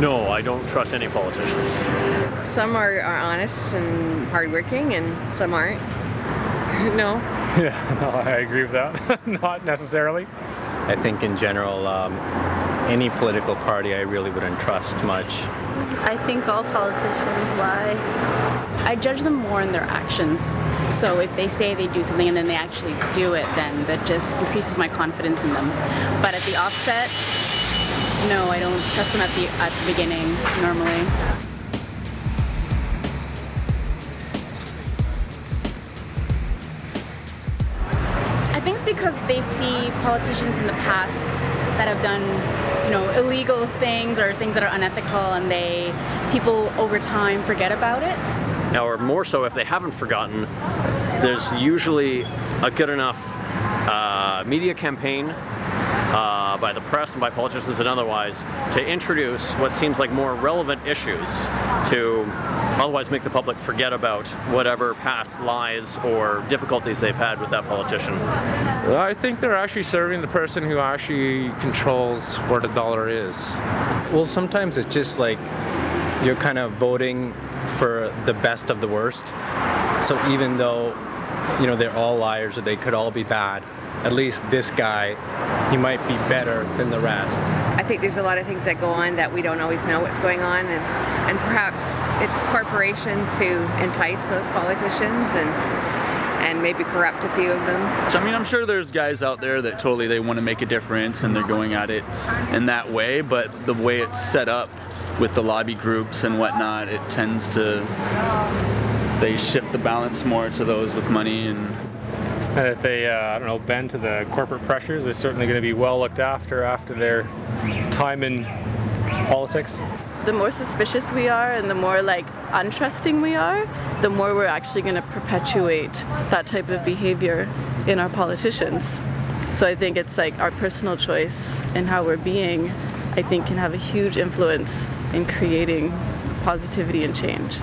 No, I don't trust any politicians. Some are, are honest and hardworking, and some aren't. no. Yeah, no, I agree with that. Not necessarily. I think in general, um, any political party I really wouldn't trust much. I think all politicians lie. I judge them more in their actions. So if they say they do something and then they actually do it, then that just increases my confidence in them. But at the offset, no, I don't trust them at the at the beginning normally. I think it's because they see politicians in the past that have done, you know, illegal things or things that are unethical, and they people over time forget about it. Now, or more so, if they haven't forgotten, there's usually a good enough uh, media campaign uh, by the press and by politicians and otherwise to introduce what seems like more relevant issues to otherwise make the public forget about whatever past lies or difficulties they've had with that politician. I think they're actually serving the person who actually controls where the dollar is. Well, sometimes it's just like you're kind of voting for the best of the worst. So even though, you know, they're all liars or they could all be bad, at least this guy, he might be better than the rest. I think there's a lot of things that go on that we don't always know what's going on, and, and perhaps it's corporations who entice those politicians and and maybe corrupt a few of them. So I mean, I'm sure there's guys out there that totally they want to make a difference and they're going at it in that way, but the way it's set up with the lobby groups and whatnot, it tends to they shift the balance more to those with money and And if they, uh, I don't know, bend to the corporate pressures, they're certainly going to be well looked after after their time in politics. The more suspicious we are and the more like untrusting we are, the more we're actually going to perpetuate that type of behavior in our politicians. So I think it's like our personal choice and how we're being, I think can have a huge influence in creating positivity and change.